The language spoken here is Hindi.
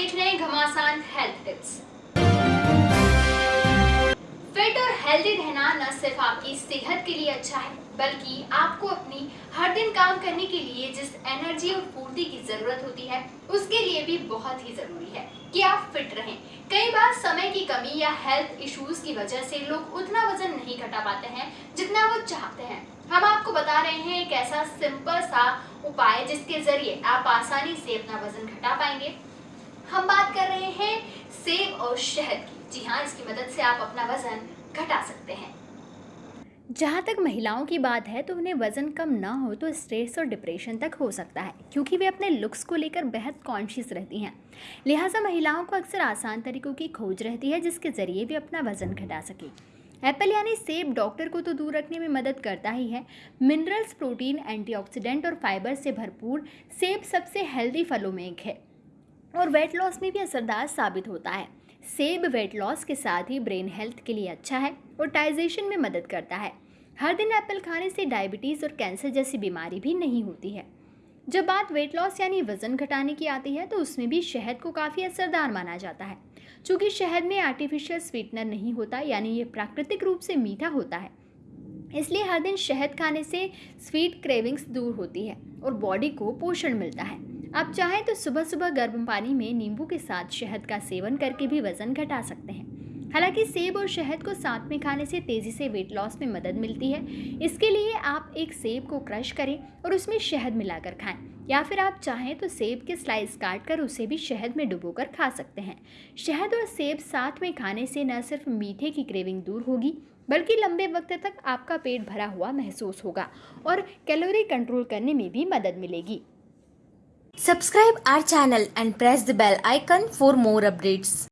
देख रहे हैं घमासान हेल्थ टिप्स फिट और हेल्दी रहना न सिर्फ़ आपकी सेहत के लिए अच्छा है, बल्कि आपको अपनी हर दिन काम करने के लिए जिस एनर्जी और फूर्ति की ज़रूरत होती है, उसके लिए भी बहुत ही ज़रूरी है कि आप फिट रहें। कई बार समय की कमी या हेल्थ इश्यूज़ की वजह से लोग उतना वज़न नहीं घटा पाते हैं जितना वो चाहते हैं। हम आपको बता रहे हैं एक ऐसा सिंपल सा उपाय जिसके ज़रिए आप आसानी से अपना वज़न घटा पाएँगे। हम बात कर रहे हैं सेब और शहद की। जी हाँ इसकी मदद से आप अपना वज़न घटा सकते हैं। जहाँ तक महिलाओं की बात है तो उन्हें वज़न कम ना हो तो स्ट्रेस और डिप्रेशन तक हो सकता है, क्योंकि वे अपने लुक्स को लेकर बेहद कॉन्शियस रहती हैं। लिहाजा महिलाओं को अक्सर आसान तरीकों की खोज रहती है, जिसके ज़रिए वे अपना वज़न घटा सकें। एप्पल यानी सेब डॉक्टर को तो दूर रखने में मदद करता ही है। मिनरल्स, प्रोटीन, एंटीऑक्सीडेंट और फाइबर से भरपूर सेब सबसे हेल्दी फलों में एक है। और वेट लॉस में भी असरदार साबित होता है। सेब वेट लॉस के साथ ही ब्रेन हेल्थ के लिए अच्छा है और डाइजेशन में मदद करता है। हर दिन एप्पल खाने से डायबिटीज़ और कैंसर जैसी बीमारी भी नहीं होती है। जब बात वेट लॉस यानी वज़न घटाने की आती है तो उसमें भी शहद को काफ़ी असरदार माना जाता है। चूँकि शहद में आर्टिफिशियल स्वीटनर नहीं होता, यानी ये प्राकृतिक रूप से मीठा होता है। इसलिए हर दिन शहद खाने से स्वीट क्रेविंग्स दूर होती है और बॉडी को पोषण मिलता है। आप चाहें तो सुबह सुबह गर्म पानी में नींबू के साथ शहद का सेवन करके भी वज़न घटा सकते हैं। हालाँकि सेब और शहद को साथ में खाने से तेज़ी से वेट लॉस में मदद मिलती है। इसके लिए आप एक सेब को क्रश करें और उसमें शहद मिलाकर खाएँ, या फिर आप चाहें तो सेब के स्लाइस काट कर उसे भी शहद में डुबोकर खा सकते हैं। शहद और सेब साथ में खाने से न सिर्फ़ मीठे की क्रेविंग दूर होगी, बल्कि लंबे वक्त तक आपका पेट भरा हुआ महसूस होगा और कैलोरी कंट्रोल करने में भी मदद मिलेगी। Subscribe our channel and press the bell icon for more updates.